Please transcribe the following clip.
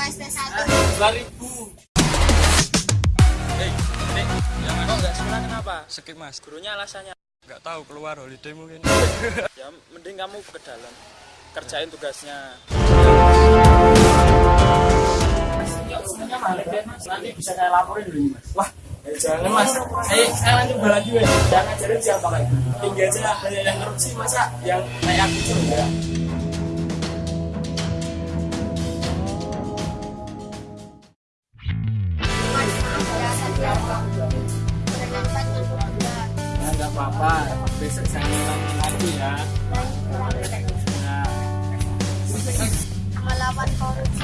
UKS tes 1 dua ribu. Hei, Dek, jangan kok nggak sekolah kenapa? Skip mas. gurunya alasannya? Nggak tahu keluar holiday mungkin. ya mending kamu ke dalam. Kerjain tugasnya. Nanti bisa saya laporin dulu mas. Wah ya jangan mas. Saya sekarang coba lagi ya jangan ngajarin siapa lagi tinggi aja banyak yang korupsi masa yang kayak aku coba Bapak besok saya ulangi lagi ya. Melawan korupsi.